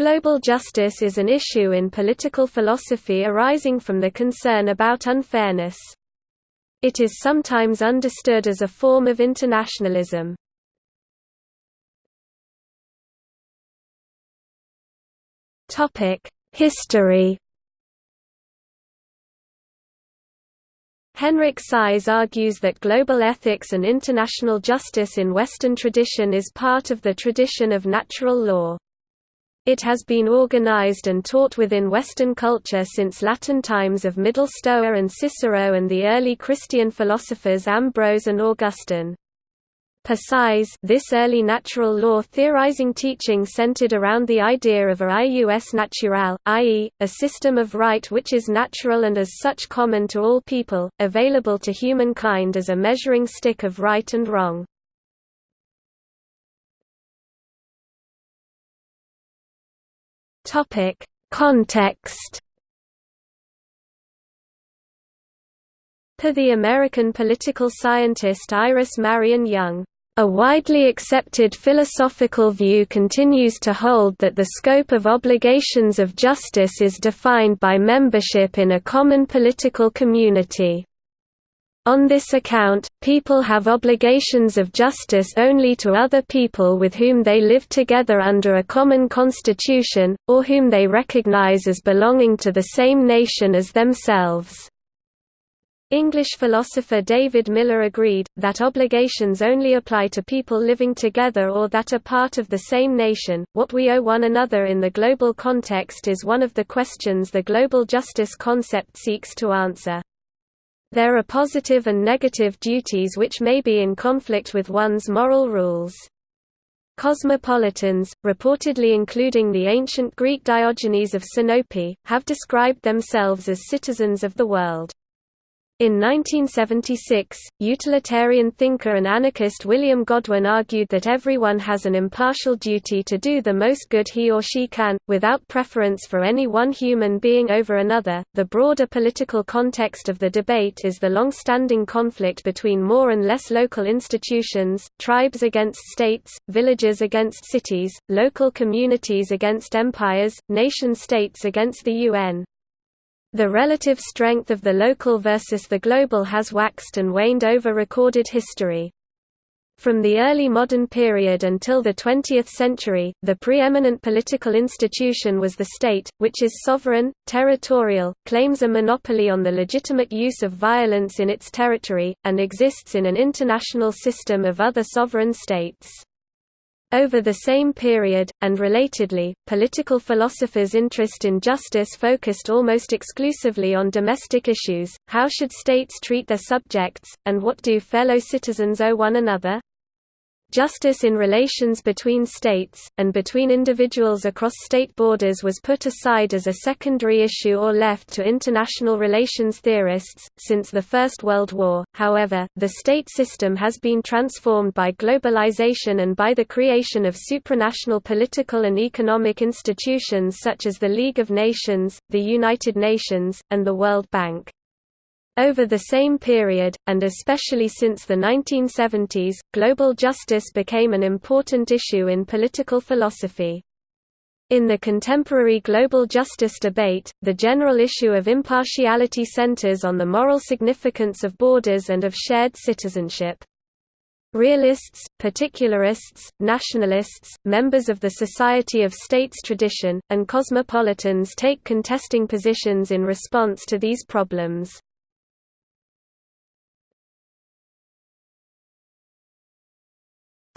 Global justice is an issue in political philosophy arising from the concern about unfairness. It is sometimes understood as a form of internationalism. History Henrik Syse argues that global ethics and international justice in Western tradition is part of the tradition of natural law. It has been organized and taught within Western culture since Latin times of Middle Stoa and Cicero and the early Christian philosophers Ambrose and Augustine. Per Syse, this early natural law theorizing teaching centered around the idea of a ius naturale, i.e., a system of right which is natural and as such common to all people, available to humankind as a measuring stick of right and wrong. Topic: Context. Per the American political scientist Iris Marion Young, a widely accepted philosophical view continues to hold that the scope of obligations of justice is defined by membership in a common political community. On this account, people have obligations of justice only to other people with whom they live together under a common constitution, or whom they recognize as belonging to the same nation as themselves. English philosopher David Miller agreed, that obligations only apply to people living together or that are part of the same nation. What we owe one another in the global context is one of the questions the global justice concept seeks to answer. There are positive and negative duties which may be in conflict with one's moral rules. Cosmopolitans, reportedly including the ancient Greek Diogenes of Sinope, have described themselves as citizens of the world. In 1976, utilitarian thinker and anarchist William Godwin argued that everyone has an impartial duty to do the most good he or she can, without preference for any one human being over another. The broader political context of the debate is the long standing conflict between more and less local institutions, tribes against states, villages against cities, local communities against empires, nation states against the UN. The relative strength of the local versus the global has waxed and waned over recorded history. From the early modern period until the 20th century, the preeminent political institution was the state, which is sovereign, territorial, claims a monopoly on the legitimate use of violence in its territory, and exists in an international system of other sovereign states. Over the same period, and relatedly, political philosophers' interest in justice focused almost exclusively on domestic issues, how should states treat their subjects, and what do fellow citizens owe one another? Justice in relations between states, and between individuals across state borders was put aside as a secondary issue or left to international relations theorists. Since the First World War, however, the state system has been transformed by globalization and by the creation of supranational political and economic institutions such as the League of Nations, the United Nations, and the World Bank. Over the same period, and especially since the 1970s, global justice became an important issue in political philosophy. In the contemporary global justice debate, the general issue of impartiality centers on the moral significance of borders and of shared citizenship. Realists, particularists, nationalists, members of the Society of States tradition, and cosmopolitans take contesting positions in response to these problems.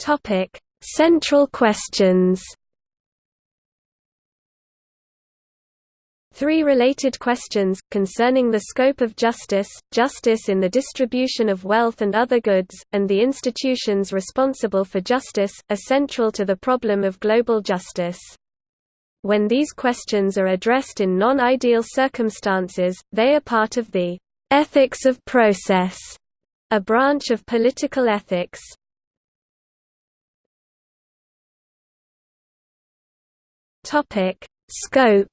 Topic: Central questions. Three related questions, concerning the scope of justice, justice in the distribution of wealth and other goods, and the institutions responsible for justice, are central to the problem of global justice. When these questions are addressed in non-ideal circumstances, they are part of the ethics of process, a branch of political ethics. Topic: Scope.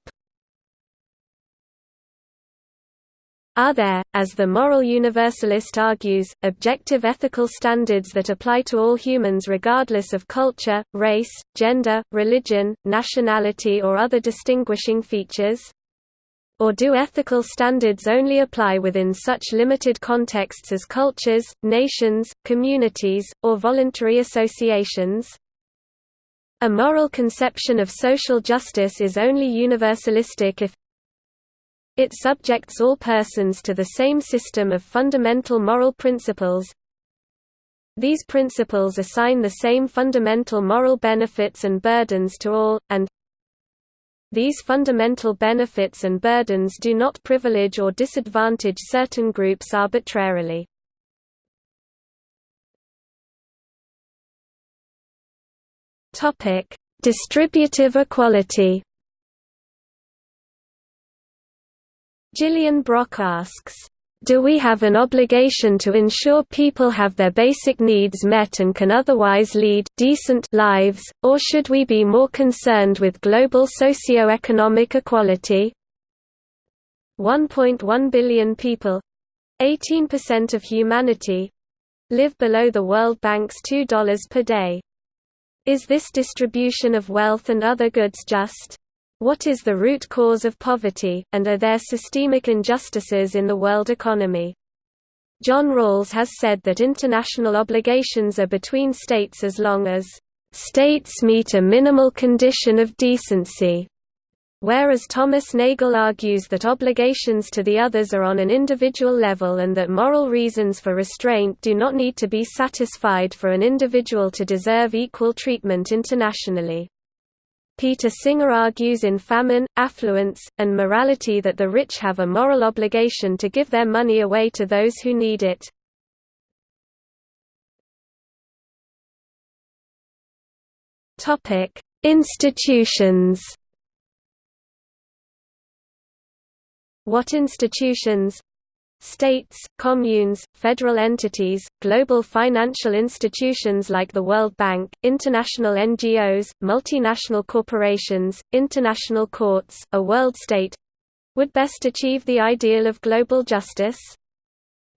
Are there, as the moral universalist argues, objective ethical standards that apply to all humans regardless of culture, race, gender, religion, nationality or other distinguishing features? Or do ethical standards only apply within such limited contexts as cultures, nations, communities, or voluntary associations? A moral conception of social justice is only universalistic if it subjects all persons to the same system of fundamental moral principles. These principles assign the same fundamental moral benefits and burdens to all, and these fundamental benefits and burdens do not privilege or disadvantage certain groups arbitrarily. Distributive equality Gillian Brock asks, "...do we have an obligation to ensure people have their basic needs met and can otherwise lead decent lives, or should we be more concerned with global socio-economic equality?" 1.1 billion people—18% of humanity—live below the World Bank's $2 per day. Is this distribution of wealth and other goods just? What is the root cause of poverty, and are there systemic injustices in the world economy? John Rawls has said that international obligations are between states as long as states meet a minimal condition of decency, whereas Thomas Nagel argues that obligations to the others are on an individual level and that moral reasons for restraint do not need to be satisfied for an individual to deserve equal treatment internationally. Peter Singer argues in Famine, Affluence, and Morality that the rich have a moral obligation to give their money away to those who need it. Institutions What institutions States, communes, federal entities, global financial institutions like the World Bank, international NGOs, multinational corporations, international courts, a world state—would best achieve the ideal of global justice?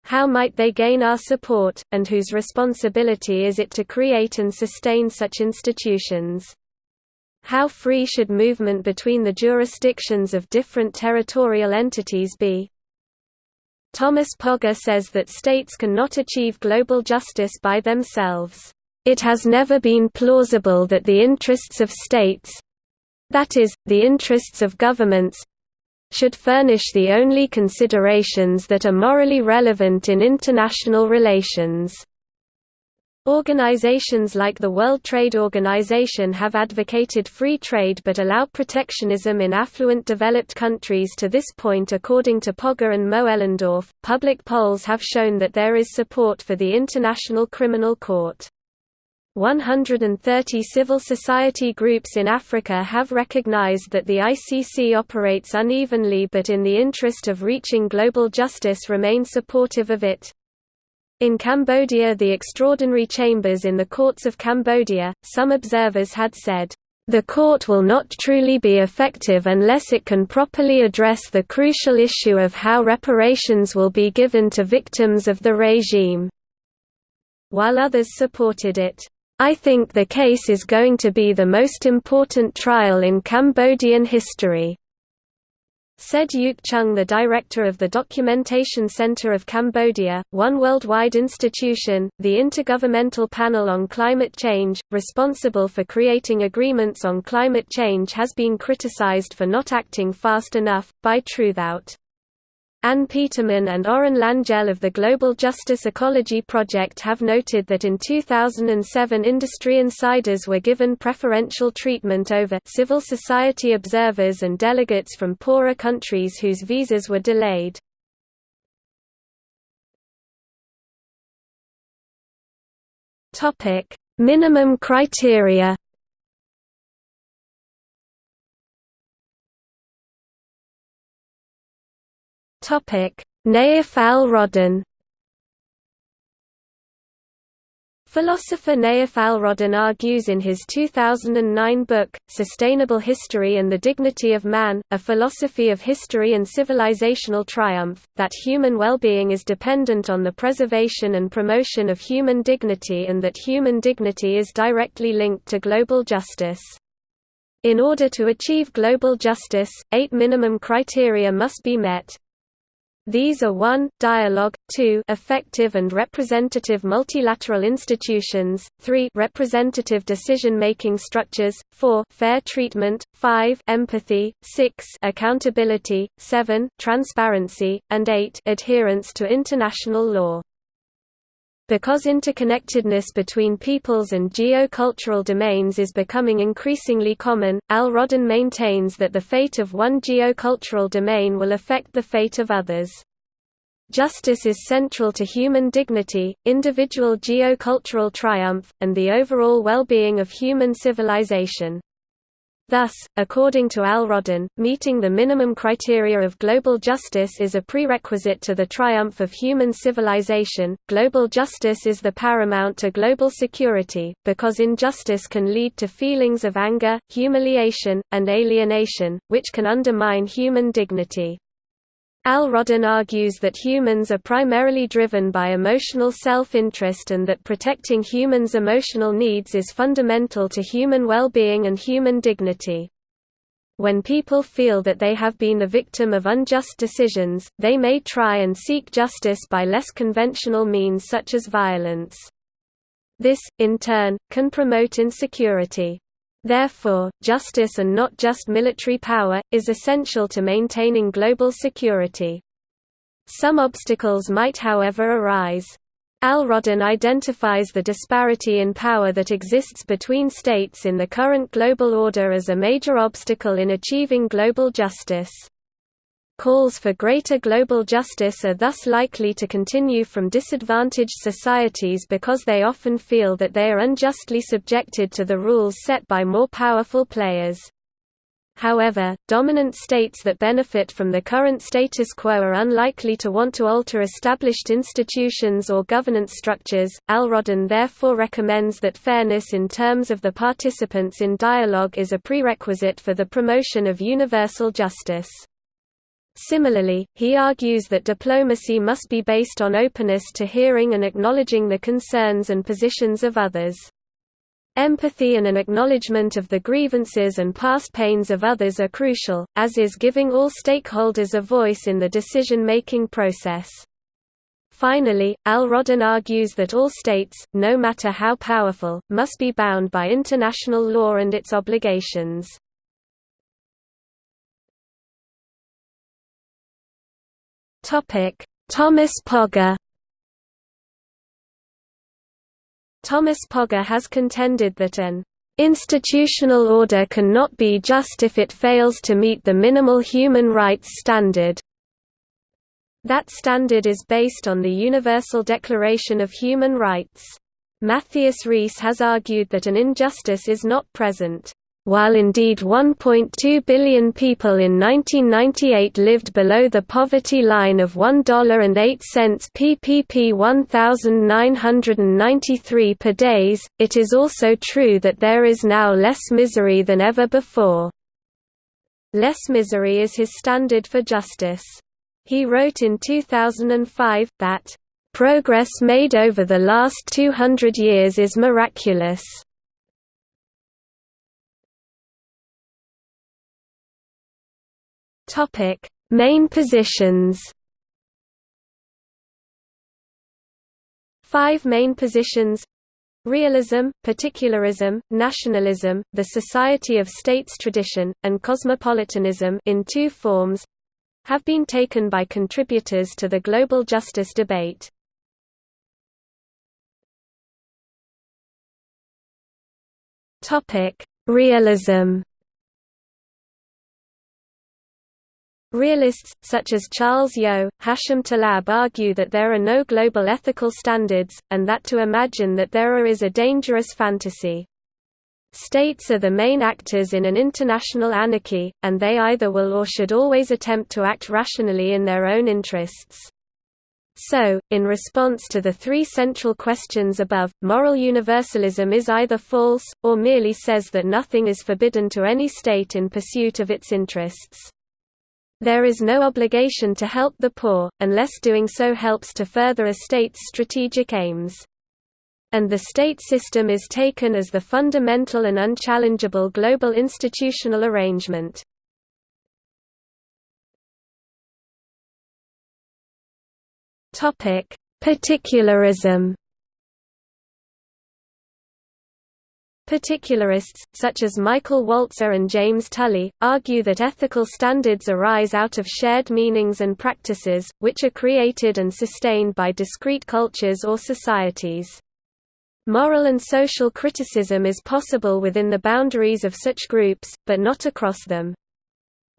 How might they gain our support, and whose responsibility is it to create and sustain such institutions? How free should movement between the jurisdictions of different territorial entities be? Thomas Pogge says that states cannot achieve global justice by themselves. It has never been plausible that the interests of states—that is, the interests of governments—should furnish the only considerations that are morally relevant in international relations. Organizations like the World Trade Organization have advocated free trade but allow protectionism in affluent developed countries to this point according to Pogge and Moellendorf. Public polls have shown that there is support for the International Criminal Court. 130 civil society groups in Africa have recognized that the ICC operates unevenly but in the interest of reaching global justice remain supportive of it. In Cambodia the extraordinary chambers in the courts of Cambodia, some observers had said, "...the court will not truly be effective unless it can properly address the crucial issue of how reparations will be given to victims of the regime." While others supported it. I think the case is going to be the most important trial in Cambodian history. Said Youk Chhang the director of the Documentation Center of Cambodia, one worldwide institution, the Intergovernmental Panel on Climate Change, responsible for creating agreements on climate change has been criticized for not acting fast enough, by Truthout. Anne Petermann and Orin Langelle of the Global Justice Ecology Project have noted that in 2007 industry insiders were given preferential treatment over civil society observers and delegates from poorer countries whose visas were delayed. Minimum criteria Nayef al-Rodhan Philosopher Nayef Al-Rodhan argues in his 2009 book, Sustainable History and the Dignity of Man, A Philosophy of History and Civilizational Triumph, that human well-being is dependent on the preservation and promotion of human dignity and that human dignity is directly linked to global justice. In order to achieve global justice, eight minimum criteria must be met, these are 1 dialogue, 2 effective and representative multilateral institutions, 3 representative decision-making structures, 4 fair treatment, 5 empathy, 6 accountability, 7 transparency, and 8 adherence to international law. Because interconnectedness between peoples and geocultural domains is becoming increasingly common, Al-Rodhan maintains that the fate of one geocultural domain will affect the fate of others. Justice is central to human dignity, individual geocultural triumph, and the overall well-being of human civilization. Thus, according to Al-Rodhan, meeting the minimum criteria of global justice is a prerequisite to the triumph of human civilization. Global justice is the paramount to global security, because injustice can lead to feelings of anger, humiliation, and alienation, which can undermine human dignity. Al-Rodhan argues that humans are primarily driven by emotional self-interest and that protecting humans' emotional needs is fundamental to human well-being and human dignity. When people feel that they have been the victim of unjust decisions, they may try and seek justice by less conventional means such as violence. This, in turn, can promote insecurity. Therefore, justice and not just military power, is essential to maintaining global security. Some obstacles might however arise. Al-Rodhan identifies the disparity in power that exists between states in the current global order as a major obstacle in achieving global justice. Calls for greater global justice are thus likely to continue from disadvantaged societies because they often feel that they are unjustly subjected to the rules set by more powerful players. However, dominant states that benefit from the current status quo are unlikely to want to alter established institutions or governance structures. Al-Rodhan therefore recommends that fairness in terms of the participants in dialogue is a prerequisite for the promotion of universal justice. Similarly, he argues that diplomacy must be based on openness to hearing and acknowledging the concerns and positions of others. Empathy and an acknowledgement of the grievances and past pains of others are crucial, as is giving all stakeholders a voice in the decision-making process. Finally, Al-Rodhan argues that all states, no matter how powerful, must be bound by international law and its obligations. Topic: Thomas Pogge. Thomas Pogge has contended that an institutional order cannot be just if it fails to meet the minimal human rights standard. That standard is based on the Universal Declaration of Human Rights. Mathias Risse has argued that an injustice is not present while indeed 1.2 billion people in 1998 lived below the poverty line of $1.08 PPP 1993 per days, it is also true that there is now less misery than ever before. Less misery is his standard for justice. He wrote in 2005, that, "...progress made over the last 200 years is miraculous." Topic: Main positions. Five main positions Realism, particularism, nationalism, the Society of States tradition, and cosmopolitanism in two forms have been taken by contributors to the global justice debate. Realism Realists, such as Charles Yeo, Hashem Talab argue that there are no global ethical standards, and that to imagine that there are is a dangerous fantasy. States are the main actors in an international anarchy, and they either will or should always attempt to act rationally in their own interests. So, in response to the three central questions above, moral universalism is either false, or merely says that nothing is forbidden to any state in pursuit of its interests. There is no obligation to help the poor, unless doing so helps to further a state's strategic aims. And the state system is taken as the fundamental and unchallengeable global institutional arrangement. Particularism. Particularists, such as Michael Walzer and James Tully, argue that ethical standards arise out of shared meanings and practices, which are created and sustained by discrete cultures or societies. Moral and social criticism is possible within the boundaries of such groups, but not across them.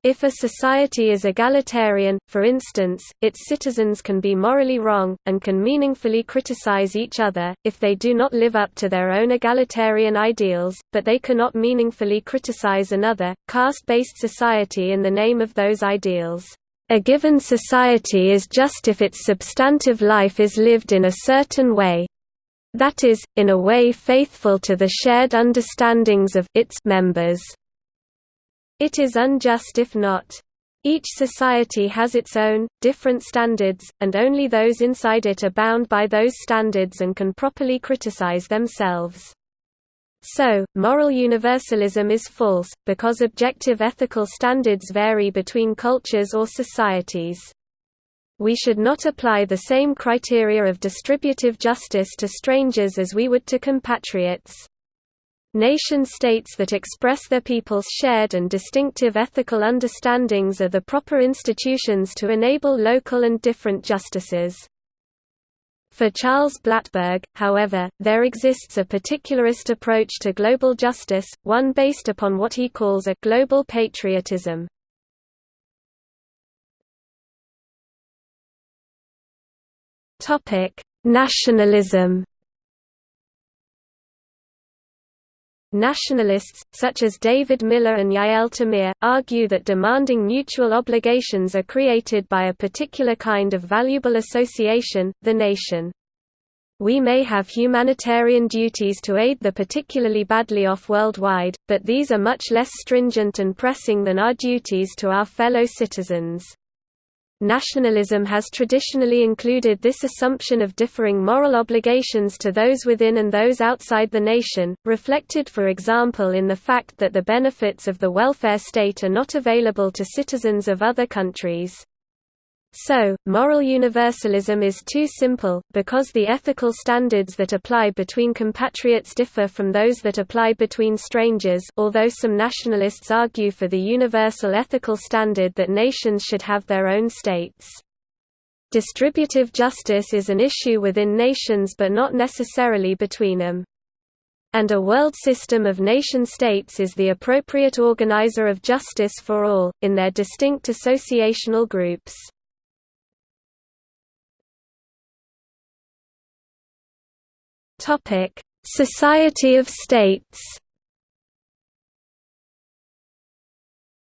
If a society is egalitarian, for instance, its citizens can be morally wrong, and can meaningfully criticize each other, if they do not live up to their own egalitarian ideals, but they cannot meaningfully criticize another, caste-based society in the name of those ideals. A given society is just if its substantive life is lived in a certain way, that is, in a way faithful to the shared understandings of its members. It is unjust if not. Each society has its own, different standards, and only those inside it are bound by those standards and can properly criticize themselves. So, moral universalism is false, because objective ethical standards vary between cultures or societies. We should not apply the same criteria of distributive justice to strangers as we would to compatriots. Nation-states that express their people's shared and distinctive ethical understandings are the proper institutions to enable local and different justices. For Charles Blattberg, however, there exists a particularist approach to global justice, one based upon what he calls a «global patriotism». Nationalism Nationalists, such as David Miller and Yael Tamir, argue that demanding mutual obligations are created by a particular kind of valuable association, the nation. We may have humanitarian duties to aid the particularly badly off worldwide, but these are much less stringent and pressing than our duties to our fellow citizens. Nationalism has traditionally included this assumption of differing moral obligations to those within and those outside the nation, reflected for example in the fact that the benefits of the welfare state are not available to citizens of other countries. So, moral universalism is too simple, because the ethical standards that apply between compatriots differ from those that apply between strangers although some nationalists argue for the universal ethical standard that nations should have their own states. Distributive justice is an issue within nations but not necessarily between them. And a world system of nation-states is the appropriate organizer of justice for all, in their distinct associational groups. Topic: Society of States.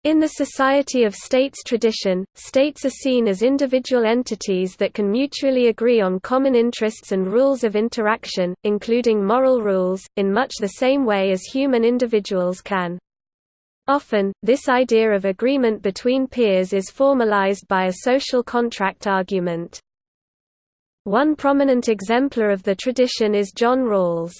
In the Society of States tradition, states are seen as individual entities that can mutually agree on common interests and rules of interaction, including moral rules, in much the same way as human individuals can. Often, this idea of agreement between peers is formalized by a social contract argument. One prominent exemplar of the tradition is John Rawls.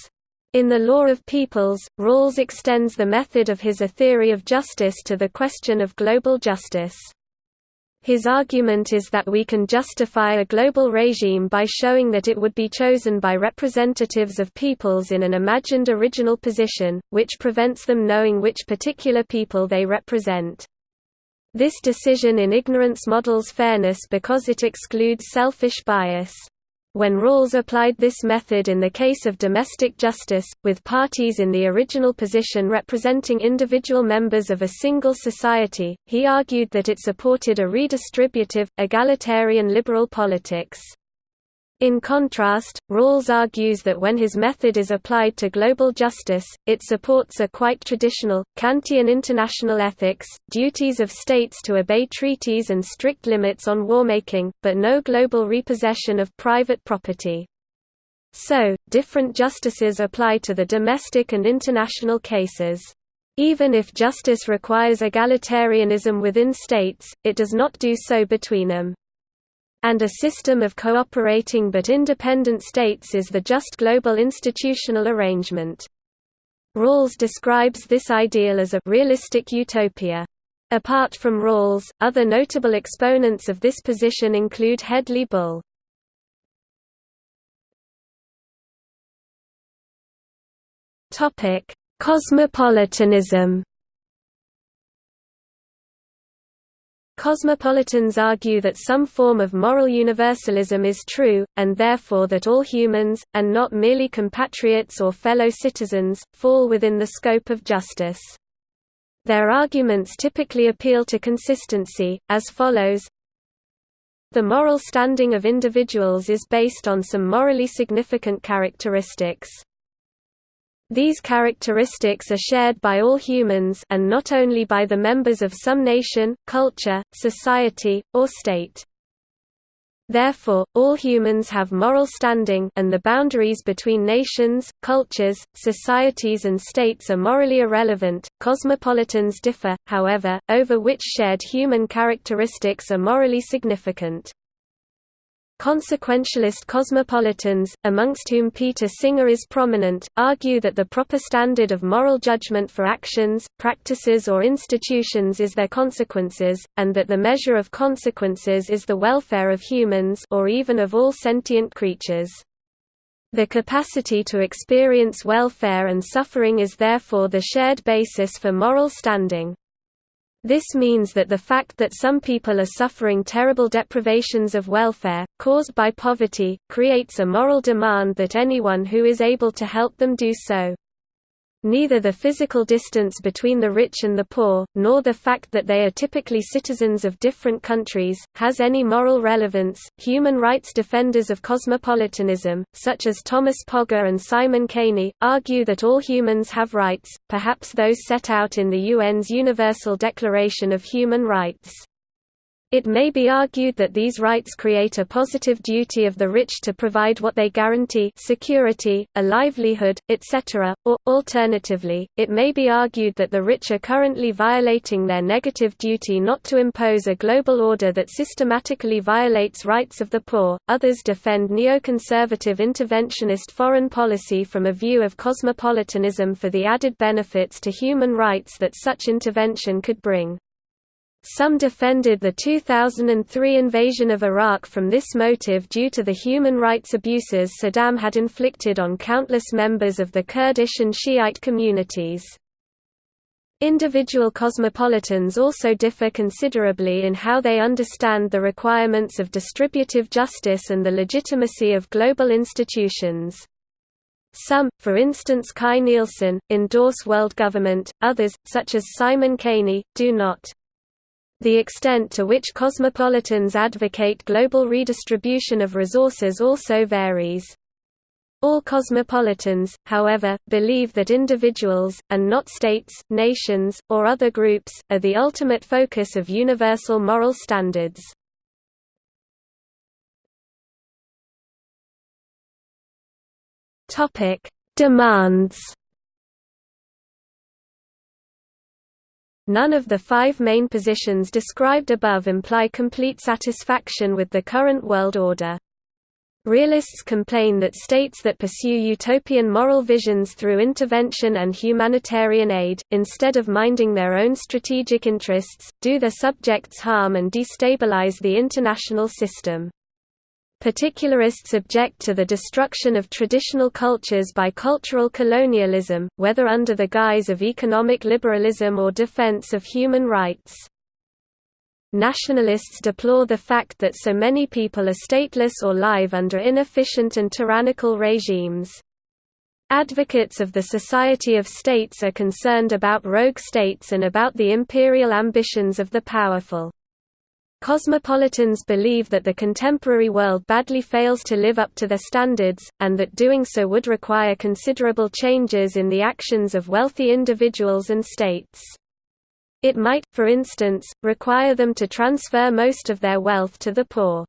In The Law of Peoples, Rawls extends the method of his A Theory of Justice to the question of global justice. His argument is that we can justify a global regime by showing that it would be chosen by representatives of peoples in an imagined original position, which prevents them knowing which particular people they represent. This decision in ignorance models fairness because it excludes selfish bias. When Rawls applied this method in the case of domestic justice, with parties in the original position representing individual members of a single society, he argued that it supported a redistributive, egalitarian liberal politics. In contrast, Rawls argues that when his method is applied to global justice, it supports a quite traditional, Kantian international ethics, duties of states to obey treaties and strict limits on warmaking, but no global repossession of private property. So, different justices apply to the domestic and international cases. Even if justice requires egalitarianism within states, it does not do so between them and a system of cooperating but independent states is the just global institutional arrangement. Rawls describes this ideal as a realistic utopia. Apart from Rawls, other notable exponents of this position include Hedley Bull. Cosmopolitanism Cosmopolitans argue that some form of moral universalism is true, and therefore that all humans, and not merely compatriots or fellow citizens, fall within the scope of justice. Their arguments typically appeal to consistency, as follows The moral standing of individuals is based on some morally significant characteristics. These characteristics are shared by all humans and not only by the members of some nation, culture, society, or state. Therefore, all humans have moral standing and the boundaries between nations, cultures, societies and states are morally irrelevant. Cosmopolitans differ, however, over which shared human characteristics are morally significant. Consequentialist cosmopolitans, amongst whom Peter Singer is prominent, argue that the proper standard of moral judgment for actions, practices or institutions is their consequences, and that the measure of consequences is the welfare of humans or even of all sentient creatures. The capacity to experience welfare and suffering is therefore the shared basis for moral standing. This means that the fact that some people are suffering terrible deprivations of welfare, caused by poverty, creates a moral demand that anyone who is able to help them do so. Neither the physical distance between the rich and the poor, nor the fact that they are typically citizens of different countries, has any moral relevance. Human rights defenders of cosmopolitanism, such as Thomas Pogge and Simon Caney, argue that all humans have rights, perhaps those set out in the UN's Universal Declaration of Human Rights. It may be argued that these rights create a positive duty of the rich to provide what they guarantee security, a livelihood, etc., or, alternatively, it may be argued that the rich are currently violating their negative duty not to impose a global order that systematically violates rights of the poor. Others defend neoconservative interventionist foreign policy from a view of cosmopolitanism for the added benefits to human rights that such intervention could bring. Some defended the 2003 invasion of Iraq from this motive due to the human rights abuses Saddam had inflicted on countless members of the Kurdish and Shiite communities. Individual cosmopolitans also differ considerably in how they understand the requirements of distributive justice and the legitimacy of global institutions. Some, for instance Kai Nielsen, endorse world government, others, such as Simon Caney, do not. The extent to which cosmopolitans advocate global redistribution of resources also varies. All cosmopolitans, however, believe that individuals, and not states, nations, or other groups, are the ultimate focus of universal moral standards. Demands None of the five main positions described above imply complete satisfaction with the current world order. Realists complain that states that pursue utopian moral visions through intervention and humanitarian aid, instead of minding their own strategic interests, do their subjects harm and destabilize the international system. Particularists object to the destruction of traditional cultures by cultural colonialism, whether under the guise of economic liberalism or defense of human rights. Nationalists deplore the fact that so many people are stateless or live under inefficient and tyrannical regimes. Advocates of the Society of States are concerned about rogue states and about the imperial ambitions of the powerful. Cosmopolitans believe that the contemporary world badly fails to live up to their standards, and that doing so would require considerable changes in the actions of wealthy individuals and states. It might, for instance, require them to transfer most of their wealth to the poor.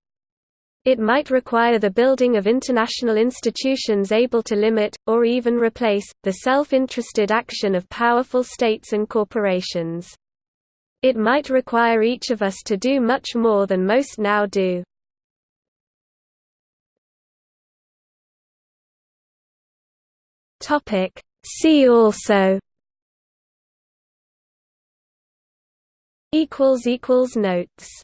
It might require the building of international institutions able to limit, or even replace, the self-interested action of powerful states and corporations. It might require each of us to do much more than most now do. See also. Notes